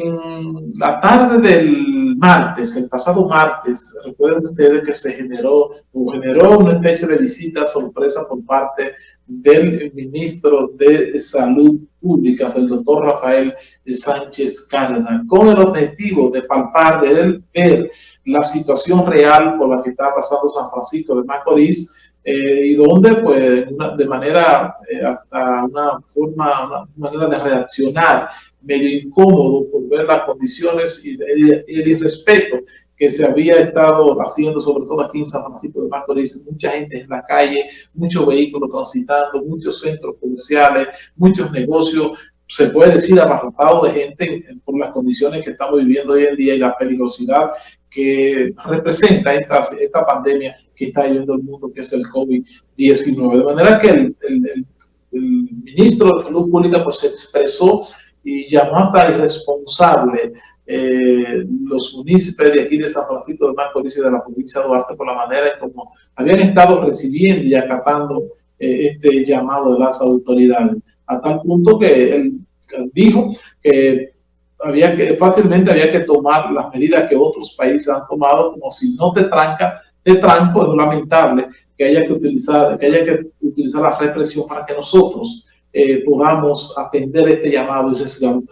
En la tarde del martes, el pasado martes, recuerden ustedes que se generó o generó una especie de visita sorpresa por parte del ministro de Salud Pública, el doctor Rafael Sánchez Cárdenas, con el objetivo de palpar, de ver la situación real por la que está pasando San Francisco de Macorís, eh, y donde pues de manera, eh, hasta una forma, una manera de reaccionar medio incómodo por ver las condiciones y, el irrespeto que se había estado haciendo, sobre todo aquí en San Francisco de Macorís, mucha gente en la calle, muchos vehículos transitando, muchos centros comerciales, muchos negocios, se puede decir abarrotado de gente por las condiciones que estamos viviendo hoy en día y la peligrosidad que representa esta, esta pandemia que está viviendo el mundo, que es el COVID-19. De manera que el, el, ministro de Salud Pública pues, se expresó y llamó hasta irresponsable eh, los municipios de aquí de San Francisco de Macorís y de la provincia de Duarte por la manera en como habían estado recibiendo y acatando eh, este llamado de las autoridades, a tal punto que él dijo que había que fácilmente había que tomar las medidas que otros países han tomado, como si no te tranca, te tranco, es lamentable que haya que utilizar, que haya que utilizar la represión para que nosotros eh, podamos atender este llamado y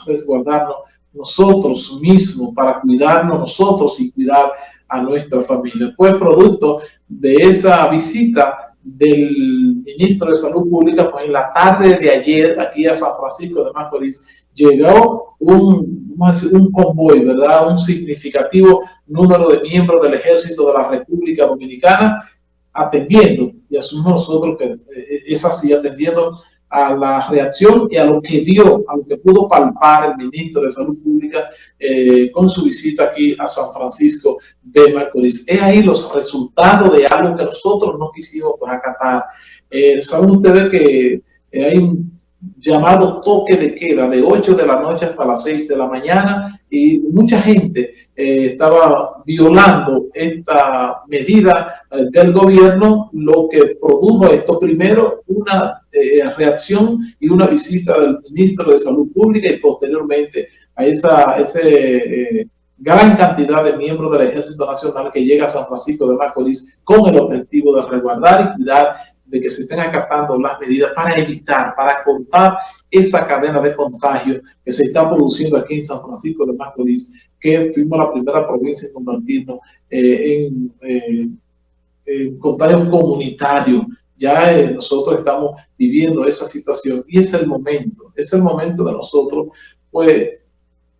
resguardarnos nosotros mismos, para cuidarnos nosotros y cuidar a nuestra familia. Fue producto de esa visita del ministro de Salud Pública, pues en la tarde de ayer, aquí a San Francisco de Macorís, llegó un, un convoy, ¿verdad? Un significativo número de miembros del ejército de la República Dominicana atendiendo, y asumimos nosotros que eh, es así, atendiendo a la reacción y a lo que vio, a lo que pudo palpar el ministro de Salud Pública eh, con su visita aquí a San Francisco de Macorís. Es ahí los resultados de algo que nosotros no quisimos pues, acatar. Eh, Saben ustedes que eh, hay un llamado toque de queda de 8 de la noche hasta las 6 de la mañana y mucha gente eh, estaba violando esta medida eh, del gobierno, lo que produjo esto primero una eh, reacción y una visita del ministro de Salud Pública y posteriormente a esa ese, gran cantidad de miembros del Ejército Nacional que llega a San Francisco de Macorís con el objetivo de resguardar y cuidar de que se estén acatando las medidas para evitar, para cortar esa cadena de contagio que se está produciendo aquí en San Francisco de Macorís, que fuimos la primera provincia en convertirnos eh, eh, en, contagio comunitario. Ya eh, nosotros estamos viviendo esa situación y es el momento, es el momento de nosotros, pues,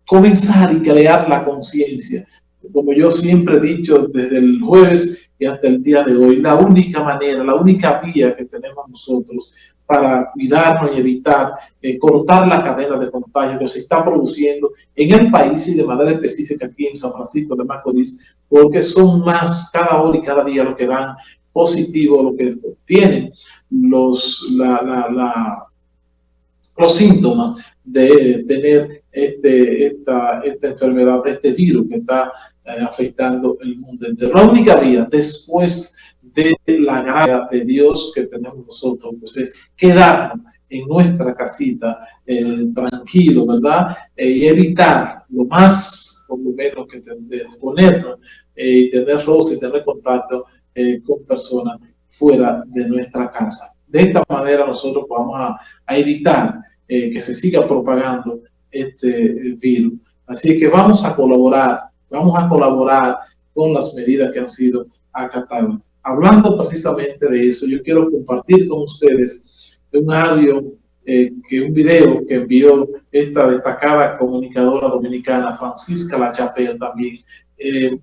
comenzar y crear la conciencia. Como yo siempre he dicho desde el jueves, y hasta el día de hoy. La única manera, la única vía que tenemos nosotros para cuidarnos y evitar eh, cortar la cadena de contagio que se está produciendo en el país y de manera específica aquí en San Francisco de Macorís, porque son más cada hora y cada día lo que dan positivo, lo que tienen los, los síntomas de tener este, esta, esta enfermedad, este virus que está eh, afectando el mundo entero. La única vía después de la gracia de Dios que tenemos nosotros, pues es quedarnos en nuestra casita eh, tranquilo, ¿verdad? Eh, y evitar lo más, por lo menos, que ponernos y tener roce y tener contacto con personas fuera de nuestra casa. De esta manera nosotros vamos a, a evitar que se siga propagando este virus. Así que vamos a colaborar Vamos a colaborar con las medidas que han sido acatadas. Hablando precisamente de eso, yo quiero compartir con ustedes un audio, eh, que un video que envió esta destacada comunicadora dominicana, Francisca La Chapelle también, eh,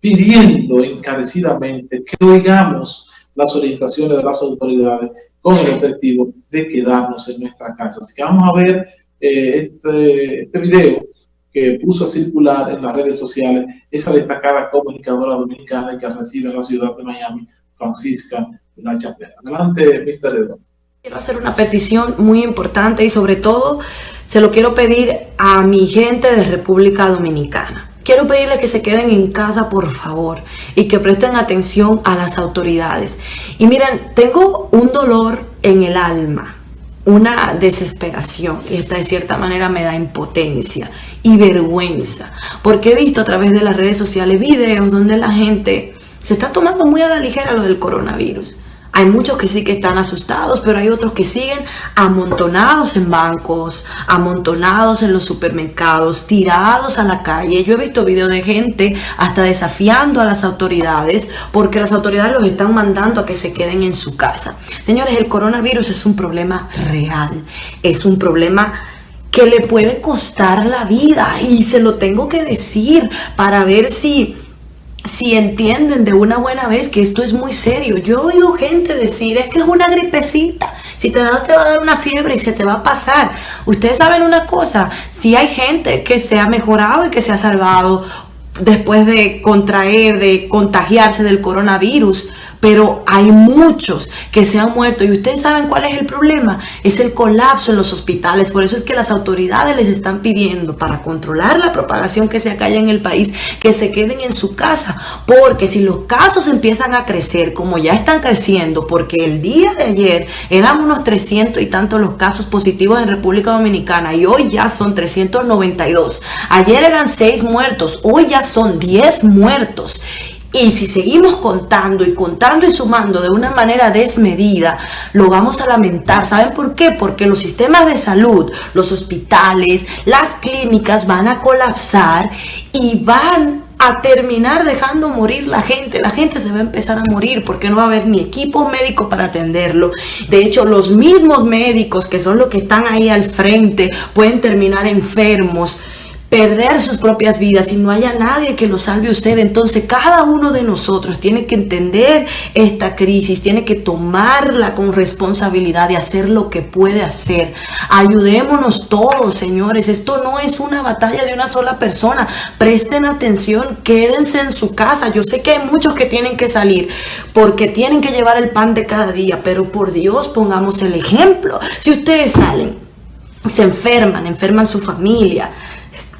pidiendo encarecidamente que oigamos las orientaciones de las autoridades con el objetivo de quedarnos en nuestra casa. Así que vamos a ver eh, este, este video que puso a circular en las redes sociales esa destacada comunicadora dominicana que reside en la ciudad de Miami, Francisca La Chapela. Adelante, Mr. Edo. Quiero hacer una petición muy importante y sobre todo se lo quiero pedir a mi gente de República Dominicana. Quiero pedirle que se queden en casa, por favor, y que presten atención a las autoridades. Y miren, tengo un dolor en el alma, una desesperación, y esta de cierta manera me da impotencia y vergüenza. Porque he visto a través de las redes sociales videos donde la gente se está tomando muy a la ligera lo del coronavirus. Hay muchos que sí que están asustados, pero hay otros que siguen amontonados en bancos, amontonados en los supermercados, tirados a la calle. Yo he visto videos de gente hasta desafiando a las autoridades porque las autoridades los están mandando a que se queden en su casa. Señores, el coronavirus es un problema real, es un problema que le puede costar la vida y se lo tengo que decir para ver si si entienden de una buena vez que esto es muy serio. Yo he oído gente decir, es que es una gripecita. Si te da, te va a dar una fiebre y se te va a pasar. Ustedes saben una cosa, si hay gente que se ha mejorado y que se ha salvado después de contraer, de contagiarse del coronavirus, pero hay muchos que se han muerto. Y ustedes saben cuál es el problema, es el colapso en los hospitales, por eso es que las autoridades les están pidiendo para controlar la propagación que se acalla en el país, que se queden en su casa, porque si los casos empiezan a crecer como ya están creciendo, porque el día de ayer eran unos 300 y tantos los casos positivos en República Dominicana y hoy ya son 392, ayer eran 6 muertos, hoy ya son 10 muertos y si seguimos contando y contando y sumando de una manera desmedida, lo vamos a lamentar. ¿Saben por qué? Porque los sistemas de salud, los hospitales, las clínicas van a colapsar y van a terminar dejando morir la gente. La gente se va a empezar a morir porque no va a haber ni equipo médico para atenderlo. De hecho, los mismos médicos que son los que están ahí al frente pueden terminar enfermos perder sus propias vidas y no haya nadie que lo salve a usted. Entonces cada uno de nosotros tiene que entender esta crisis, tiene que tomarla con responsabilidad de hacer lo que puede hacer. Ayudémonos todos, señores. Esto no es una batalla de una sola persona. Presten atención, quédense en su casa. Yo sé que hay muchos que tienen que salir porque tienen que llevar el pan de cada día, pero por Dios pongamos el ejemplo. Si ustedes salen, se enferman, enferman su familia,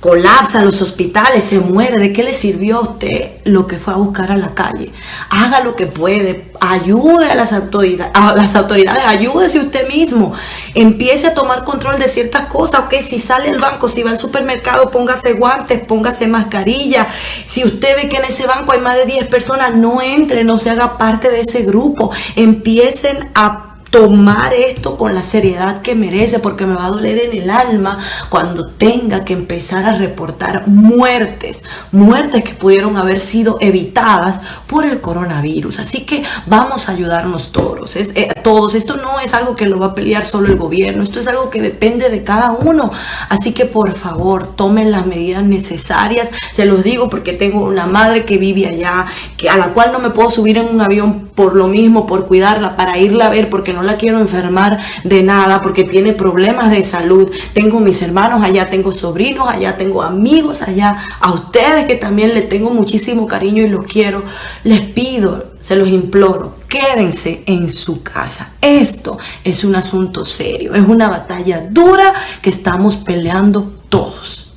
colapsan los hospitales, se muere, ¿de qué le sirvió a usted lo que fue a buscar a la calle? Haga lo que puede, ayude a las autoridades, a ayúdese usted mismo, empiece a tomar control de ciertas cosas, ok, si sale al banco, si va al supermercado, póngase guantes, póngase mascarilla, si usted ve que en ese banco hay más de 10 personas, no entre, no se haga parte de ese grupo, empiecen a tomar esto con la seriedad que merece porque me va a doler en el alma cuando tenga que empezar a reportar muertes, muertes que pudieron haber sido evitadas por el coronavirus. Así que vamos a ayudarnos todos, es, eh, todos. Esto no es algo que lo va a pelear solo el gobierno, esto es algo que depende de cada uno. Así que por favor, tomen las medidas necesarias. Se los digo porque tengo una madre que vive allá, que a la cual no me puedo subir en un avión por lo mismo, por cuidarla, para irla a ver porque no la quiero enfermar de nada porque tiene problemas de salud. Tengo mis hermanos allá, tengo sobrinos allá, tengo amigos allá, a ustedes que también les tengo muchísimo cariño y los quiero. Les pido, se los imploro, quédense en su casa. Esto es un asunto serio, es una batalla dura que estamos peleando todos.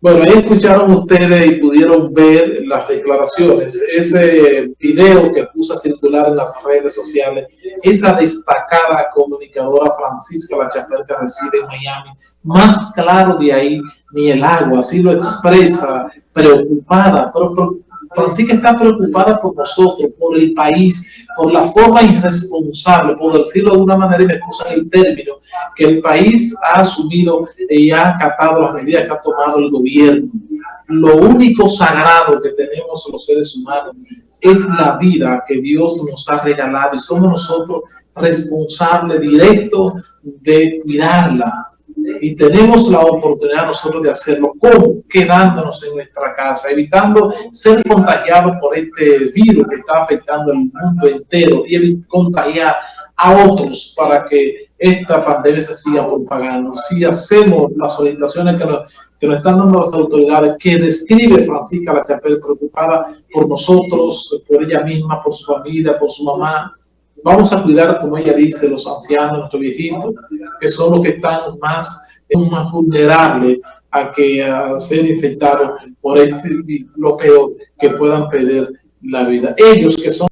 Bueno, ahí escucharon ustedes y pudieron ver las declaraciones, ese video que puso a circular en las redes sociales, esa destacada comunicadora Francisca La Chapelle que reside en Miami, más claro de ahí ni el agua, así lo expresa, preocupada, pero Francisca está preocupada por nosotros, por el país, por la forma irresponsable, por decirlo de una manera, y me excusan el término, que el país ha asumido y ha acatado las medidas que ha tomado el gobierno. Lo único sagrado que tenemos los seres humanos es la vida que Dios nos ha regalado y somos nosotros responsables directos de cuidarla, y tenemos la oportunidad nosotros de hacerlo. ¿Cómo? Quedándonos en nuestra casa, evitando ser contagiados por este virus que está afectando el mundo entero y contagiar a otros para que esta pandemia se siga propagando. Si hacemos las orientaciones que nos, que nos están dando las autoridades, que describe Francisca La Chapelle, preocupada por nosotros, por ella misma, por su familia, por su mamá, Vamos a cuidar, como ella dice, los ancianos, nuestros viejitos, que son los que están más, más vulnerables a que a ser infectados por este, lo peor, que puedan perder la vida. Ellos que son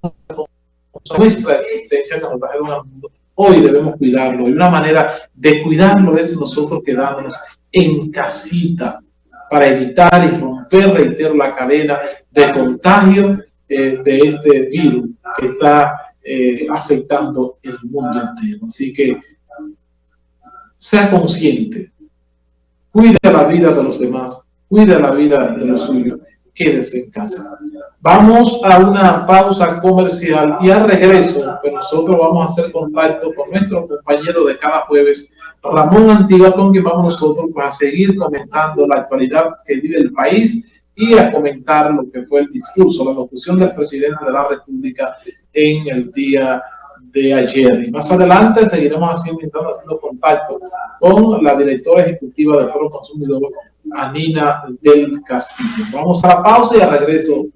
nuestra existencia que nos trajeron al mundo, hoy debemos cuidarlo. Y una manera de cuidarlo es nosotros quedándonos en casita para evitar y romper, reitero, la cadena de contagio eh, de este virus que está eh, afectando el mundo entero. Así que sea consciente, cuide la vida de los demás, cuide la vida de los suyos, quédese en casa. Vamos a una pausa comercial y al regreso, pues nosotros vamos a hacer contacto con nuestro compañero de cada jueves, Ramón Antigua, con quien vamos nosotros pues, a seguir comentando la actualidad que vive el país y a comentar lo que fue el discurso, la locución del presidente de la República en el día de ayer. Y más adelante seguiremos haciendo, haciendo contacto con la directora ejecutiva del Pro Consumidor, Anina del Castillo. Vamos a la pausa y al regreso